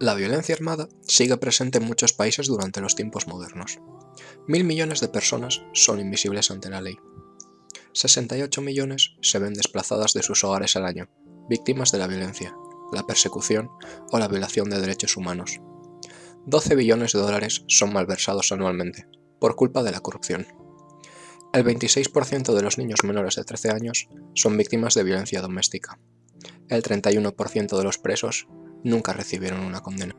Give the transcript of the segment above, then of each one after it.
La violencia armada sigue presente en muchos países durante los tiempos modernos. Mil millones de personas son invisibles ante la ley. 68 millones se ven desplazadas de sus hogares al año, víctimas de la violencia, la persecución o la violación de derechos humanos. 12 billones de dólares son malversados anualmente, por culpa de la corrupción. El 26% de los niños menores de 13 años son víctimas de violencia doméstica. El 31% de los presos nunca recibieron una condena.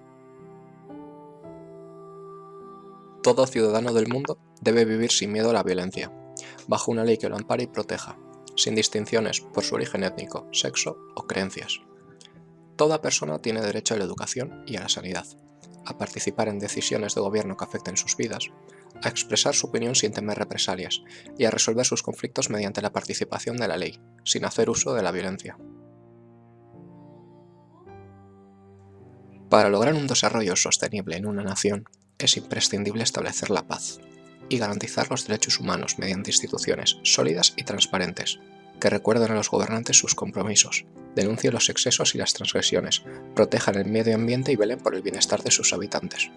Todo ciudadano del mundo debe vivir sin miedo a la violencia, bajo una ley que lo ampare y proteja, sin distinciones por su origen étnico, sexo o creencias. Toda persona tiene derecho a la educación y a la sanidad, a participar en decisiones de gobierno que afecten sus vidas, a expresar su opinión sin temer represalias y a resolver sus conflictos mediante la participación de la ley, sin hacer uso de la violencia. Para lograr un desarrollo sostenible en una nación, es imprescindible establecer la paz y garantizar los derechos humanos mediante instituciones sólidas y transparentes, que recuerden a los gobernantes sus compromisos, denuncien los excesos y las transgresiones, protejan el medio ambiente y velen por el bienestar de sus habitantes.